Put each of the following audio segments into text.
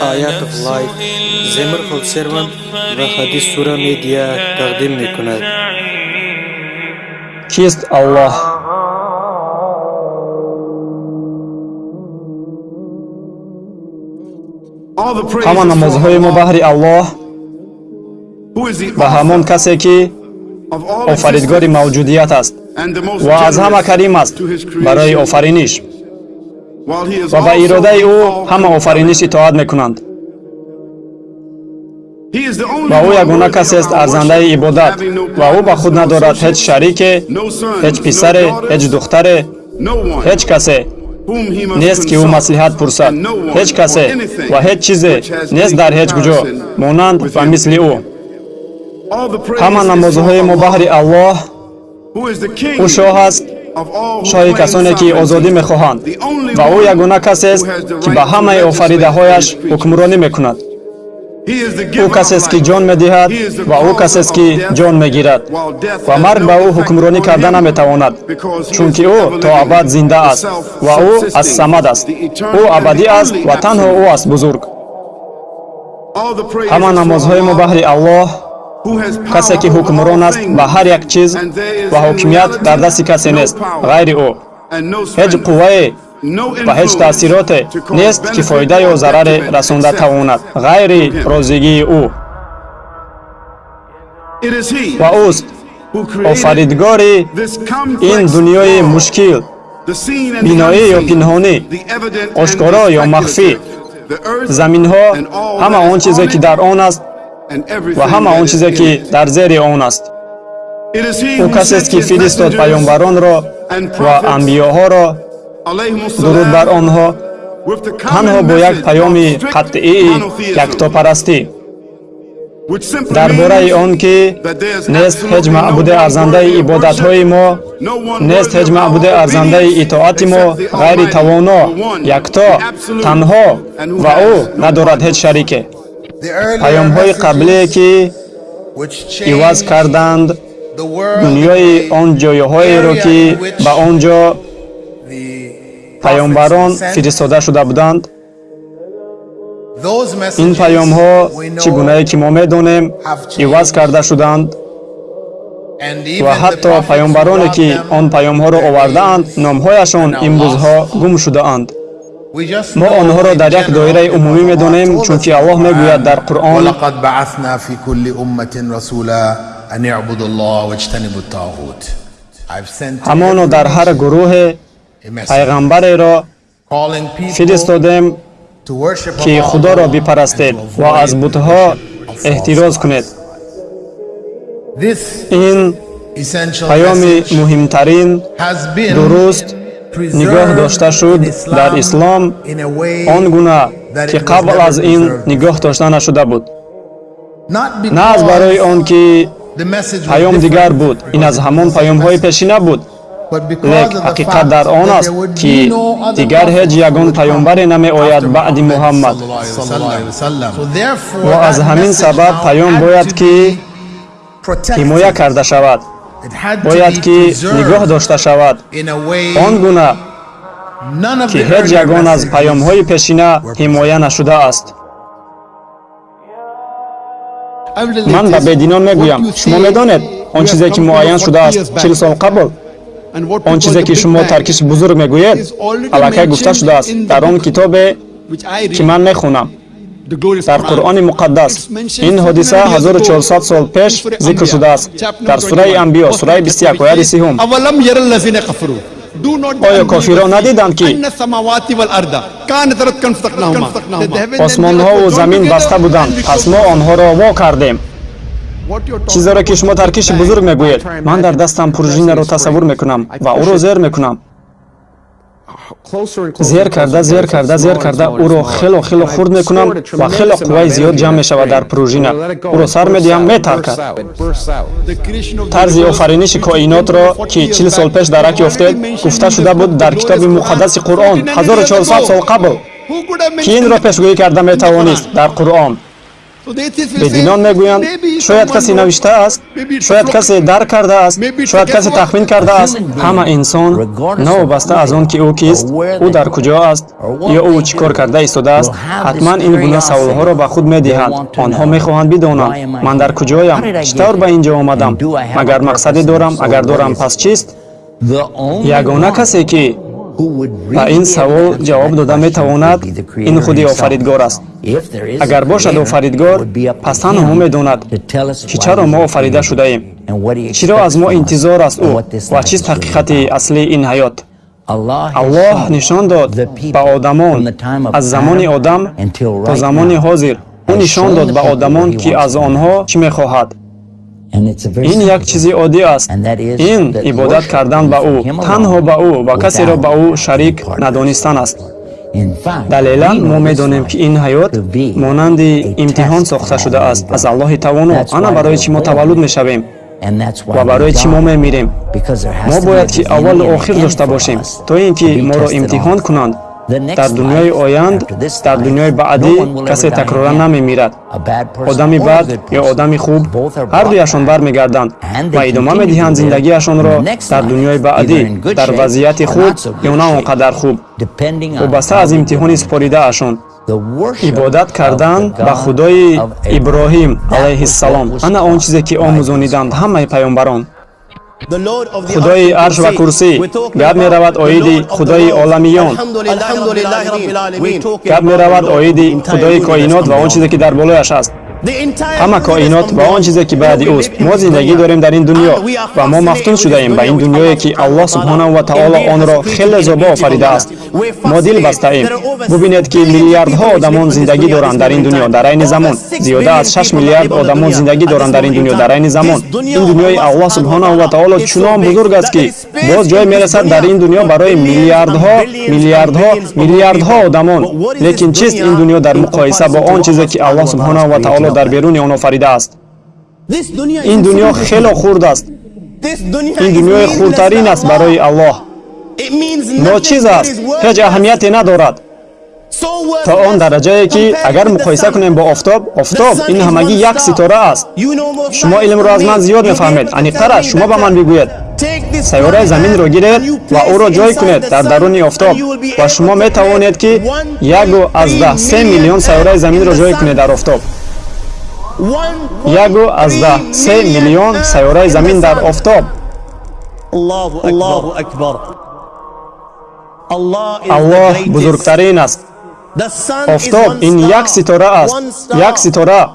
Of Life Zemir Conservant ва Hadis Sura Media тақдим мекунад. Кист Аллоҳ? ҳама намозҳои мо баҳри Аллоҳ ба ҳамон касе ки офаридгори мавҷудият аст ва аз ҳама карим аст барои офариниш ва ба иродаи ӯ ҳама офариниш итоат мекунанд. Ва ӯ ягона касест арзандаи ибодат ва ӯ ба худ надорад ҳеҷ шарике ҳеҷ писаре ҳеҷ духтаре ҳеҷ касе нест ки ӯ маслиҳат пурсад ҳеҷ касе ва ҳеҷ чизе нест дар ҳеҷ куҷо монанд ва мисли ӯ. Ҳама намозҳои мо баҳри аллоҳ ӯ шоҳ аст шоҳи касоне ки озодӣ мехоҳанд. Ва ӯ ягона касест ки ба ҳамаи офаридаҳояш ҳукмронӣ мекунад. Ӯ касест ки ҷон медиҳад ва ӯ касест ки ҷон мегирад. Ва марг ба ӯ ҳукмронӣ карда наметавонад чунки ӯ то абад зинда аст ва ӯ ассамад аст. Ӯ абадӣ аст ва танҳо ӯ аст бузург. Ҳама намозҳои мо баҳри аллоҳ касе ки ҳукмрон аст ба ҳар як чиз ва ҳокимият дар дасти касе нест. ғайри ӯ ҳеҷ қуввае ва ҳеҷ таъсироте нест ки фоида ё зараре расонда тавонад. Ғайри розигии ӯ. Ва ӯст офаридгори ин дунёи мушкил биноӣ ё пинҳонӣ ошкоро ё махфӣ. Заминҳо ҳама он чизе ки дар он аст ва ҳама он чизе ки дар зери он аст. Ӯ касест ки фиристод паёмбаронро ва амбиёҳоро дуруд бар онҳо танҳо бо як паёми қатъии яктопарастӣ дар бораи он ки нест ҳеҷ маъбуди арзандаи ибодатҳои мо нест ҳеҷ маъбуди арзандаи итоати мо ғайри тавоно якто танҳо ва ӯ надорад ҳеҷ шарике паёмҳои қаблие ки иваз карданд дунёи он ҷойҳоеро ки ба он ҷо паёмбарон фиристода шуда буданд ин паёмҳо чӣ гунае ки мо медонем иваз карда шуданд ва ҳатто паёмбароне ки он паёмҳоро овардаанд номҳояшон имрӯзҳо гум шудаанд мо онҳоро дар як доираи умумӣ медонем чунки аллоҳ мегӯяд дар қуръон ҳамоно дар ҳар гурӯҳе пайғамбареро фиристодем ки худоро бипарастед ва аз бутҳо эҳтироз кунед ин паёми муҳимтарин дуруст нигоҳ дошта шуд дар ислом он гуна ки қабл аз ин нигоҳ дошта нашуда буд. На аз барои он ки паём дигар буд ин аз ҳамон паёмҳои пешина буд. Лек ҳақиқат дар он аст ки дигар ҳеҷ ягон паёмбаре намеояд баъди муҳаммад. Ва аз ҳамин сабаб паём бояд ки ҳимоя карда шавад бояд ки нигоҳ дошта шавад. он гуна ки ҳеҷ ягон аз паёмҳои пешина ҳимоя нашудааст ман ба бединон мегӯям. Шумо медонед он чизе ки муайян шудааст чил сол қабл он чизе ки шумо таркиши бузург мегӯед аллакай гуфта шудааст. дар он китобе ки ман мехонам дар қуръони муқаддас. Ин ҳодиса 1400 сол пеш зикр шудааст. дар сураи амбиё сураи 21 ояти сеюм оё кофирон надиданд ки осмонҳову замин баста буданд пас мо онҳоро во кардем чизеро ки шумо таркиши бузург мегӯед ман дар дастам пружинаро тасаввур мекунам ва ӯро зер мекунам зер карда зер карда зер карда. ӯро хело хело хурд мекунам ва хело қувваи зиёд ҷамъ мешавад дар пружина. ӯро сар медиҳам метаркад. тарзи офариниши коинотро ки чил сол пеш дарак ёфтед гуфта шуда буд дар китоби муқаддаси қуръон. 1400 сол қабл ки инро пешгӯӣ карда метавонист дар қуръон бединон мегӯянд шояд касе навиштааст шояд касе дарк кардааст шояд касе тахмин кардааст ҳама инсон навобаста аз он ки ӯ кист ӯ дар куҷо аст ё ӯ чӣ кор карда истодааст ҳатман ин гуна саволҳоро ба худ медиҳанд онҳо мехоҳанд бидонанд ман дар куҷоям чӣ тавр ба ин ҷо омадам магар мақсаде дорам агар дорам пас чист ягона касе ки ба ин савол ҷавоб дода метавонад ин худи офаридгор аст. Агар бошад офаридгор пас танҳо медонад ки чаро мо офарида шудаем? чиро аз мо интизор аст ӯ? ва чист ҳақиқати аслии ин ҳаёт? Аллоҳ нишон дод. ба одамон аз замони одам то замони ҳозир. Ӯ нишон дод ба одамон ки аз онҳо чӣ мехоҳад ин як чизи оддӣ аст. Ин ибодат кардан ба ӯ. танҳо ба ӯ ва касеро ба ӯ шарик надонистан аст. Далелан мо медонем ки ин ҳаёт монанди имтиҳон сохта шудааст аз аллоҳи тавоно ана барои чӣ мо таваллуд мешавем. Ва барои чӣ мо мемирем. Мо бояд ки аввалу охир дошта бошем то ин ки моро имтиҳон кунанд дар дунёи оянд дар дунёи баъдӣ касе такрора намемирад. Одами бад ё одами хуб ҳардуяшон бармегарданд ва идома медиҳанд зиндагиашонро дар дунёи баъдӣ дар вазъияти хуб ё на он қадар хуб. Вобаста аз имтиҳони супоридаашон ибодат кардан ба худои иброҳим алайҳиссалом. ана он чизе ки омӯзониданд ҳамаи паёнбарон худои арш ва курсӣ. Гап меравад оиди худои оламиён. Гап меравад оиди худои коинот ва он чизе ки дар болояш аст ҳама коинот ва он чизе ки баъди ӯст мо зиндагӣ дорем дар ин дунё ва мо мафтун шудаем ба ин дунёе ки аллоҳ субҳонаҳу ва таоло онро хеле зобо офаридааст мо дил бастаем бубинед ки миллиардҳо одамон зиндагӣ доранд дар ин дунё дар айни замон зиёда аз шаш миллиард одамон зиндагӣ доранд дар ин дунё дар айни замон ин дунёи аллоҳ субҳонаҳу ва таоло чунон бузург аст ки боз ҷое мерасад дар ин дунё барои миллиардҳо миллиардҳо миллиардҳо одамон лекин чист ин дунё дар муқоиса бо он чизе ки аллоҳ субҳонаҳу ва таоло дар беруни он офаридааст ин дунё хело хурд аст ин дунёи хурдтарин аст барои аллоҳ ночиз аст ҳеҷ аҳамияте надорад то он дараҷае ки агар муқоиса кунем бо офтоб офтоб ин ҳамагӣ як ситора аст шумо илмро аз ман зиёд мефаҳмед аниқтараш шумо ба ман бигӯед сайёраи заминро гиред ва ӯро ҷой кунед дар даруни офтоб ва шумо метавонед ки яку аздаҳ се миллион сайёраи заминро ҷой кунед дар офтоб яку аздаҳ се миллион сайёраи замин дар офтоб. Аллоҳ бузургтарин аст. Офтоб ин як ситора аст. як ситора.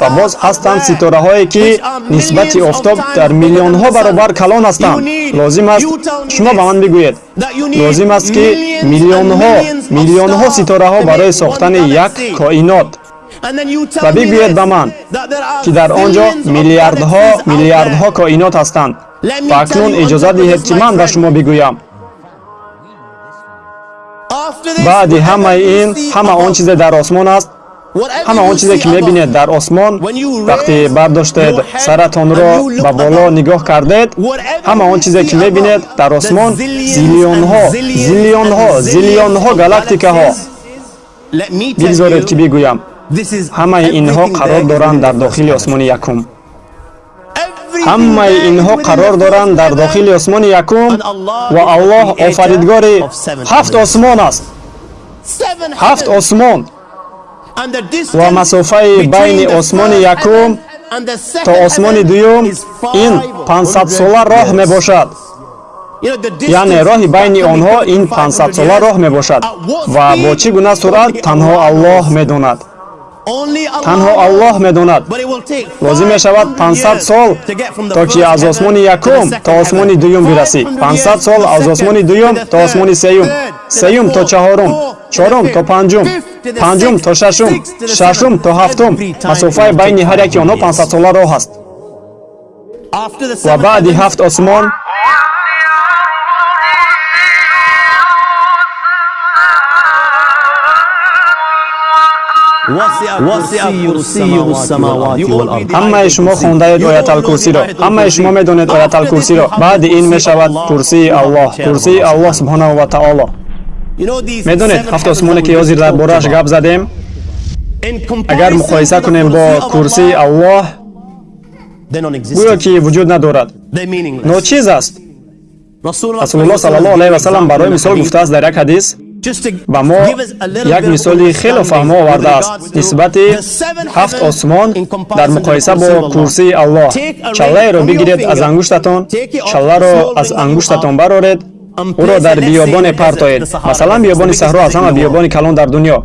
Ва боз ҳастанд ситораҳое ки нисбати офтоб дар миллионҳо баробар калон ҳастанд. Лозим аст шумо ба ман бигӯед. лозим аст ки миллионҳо миллионҳо ситораҳо барои сохтани як коинот ва бигӯед ба ман ки дар он ҷо миллиардҳо миллиардҳо коинот ҳастанд. Ва акнун иҷоза диҳед ки ман ба шумо бигӯям. Баъди ҳамаи ин ҳама он чизе дар осмон аст. ҳама он чизе ки мебинед дар осмон вақте бардоштед саратонро ба боло нигоҳ кардед ҳама он чизе ки мебинед дар осмон зиллионҳо зиллионҳо зиллионҳо галактикаҳо. бигзоред ки бигӯям ҳамаи инҳо қарор доранд дар дохили осмони якум. Ҳамаи инҳо қарор доранд дар дохили осмони якум ва аллоҳ офаридгори ҳафт осмон аст. Ҳафт осмон. Ва масофаи байни осмони якум то осмони дуюм ин пансадсола роҳ мебошад. Яъне роҳи байни онҳо ин пансадсола роҳ мебошад ва бо чӣ гуна суръат танҳо аллоҳ медонад танҳо аллоҳ медонад лозим мешавад 500 сол то ки аз осмони якум то осмони дуюм бирасӣ 500 сол аз осмони дуюм то осмони сеюм сеюм то чаҳорум чорум то панҷум панҷум то шашум шашум то ҳафтум масофаи байни ҳар яки онҳо 500 сола роҳ аст ва баъди ҳафт осмон همه شما خونده اید آیت الکرسی را. همه شما می‌دونید آیت الکرسی را. بعد این می‌شود کرسی الله. کرسی الله سبحانه و تعالی. می‌دونید هفت آسمانی که یازی در بارش گپ زدیم اگر مقایسه کنیم با کرسی الله گویا که وجود ندارد. ناچیز است. رسول الله صلی الله علیه و سلم برای مثال گفته است در یک حدیث ба мо як мисоли хело фаҳмо овардааст нисбати ҳафт осмон дар муқоиса бо курсии аллоҳ. Чаллаеро бигиред аз ангуштатон. Чалларо аз ангуштатон бароред. ӯро дар биёбоне партоед. масалан биёбони саҳро аз ҳама биёбони калон дар дунё.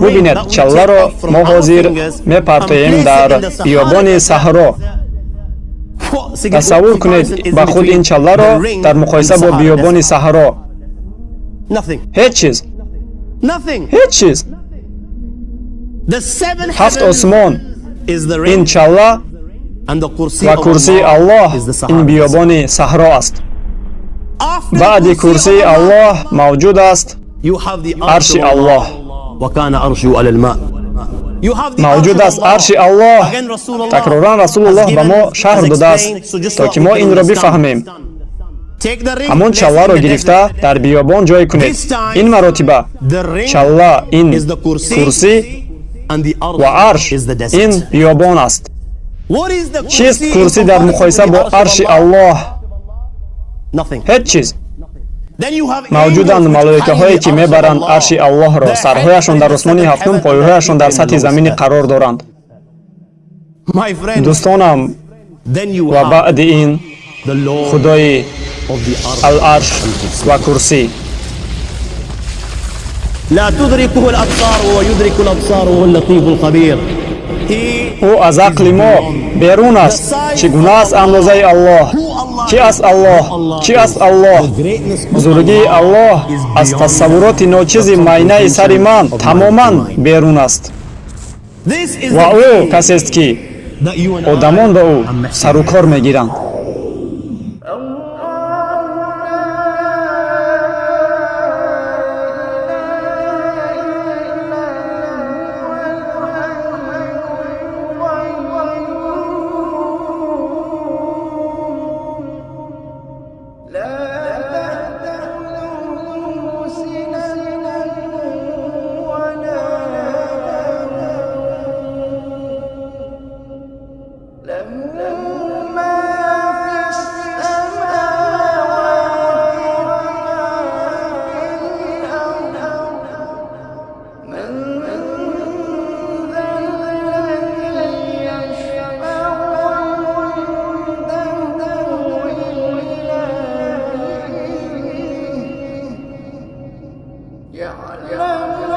Бубинед чалларо мо ҳозир мепартоем дар биёбони саҳро. тасаввур кунед ба худ ин чалларо дар муқоиса бо биёбони саҳро ҳеҷ чиз ҳеҷ чиз ҳафт осмон ин чалла ва курсии аллоҳ ин биёбони саҳро аст баъди курсии аллоҳ мавҷуд аст арши аллоҳ мавҷуд аст арши аллоҳ такроран расулуллоҳ ба мо шаҳр додааст то ки мо инро бифаҳмем ҳамон чалларо гирифта дар биёбон ҷой кунед. Ин маротиба чалла ин курсӣ ва арш ин биёбон аст. Чист курсӣ дар муқоиса бо арши аллоҳ. Ҳеҷ чиз. Мавҷуданд малоикаҳое ки мебаранд арши аллоҳро сарҳояшон дар осмони ҳафтум пояҳояшон дар сатҳи заминӣ қарор доранд. Дӯстонам ва баъди ин худои аларш ва курсӣ لا تدركه الأبصار وهو يدرك الأبصار وهو اللطيف الخبير ӯ аз ақли мо берун аст чӣ гуна аст андозаи аллоҳ чӣ аст аллоҳ чӣ аст аллоҳ бузургии аллоҳ аз тасаввуроти ночизи майнаи сари ман тамоман берун аст ва ӯ касест ки одамон ба ӯ сару кор мегиранд يعلم